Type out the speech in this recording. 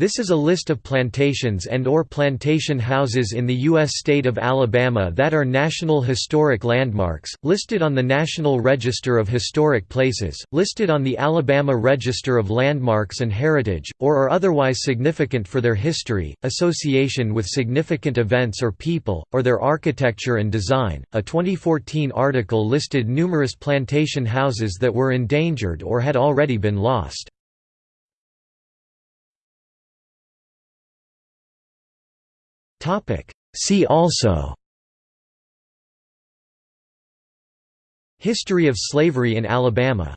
This is a list of plantations and or plantation houses in the U.S. state of Alabama that are National Historic Landmarks, listed on the National Register of Historic Places, listed on the Alabama Register of Landmarks and Heritage, or are otherwise significant for their history, association with significant events or people, or their architecture and design. A 2014 article listed numerous plantation houses that were endangered or had already been lost. See also. History of slavery in Alabama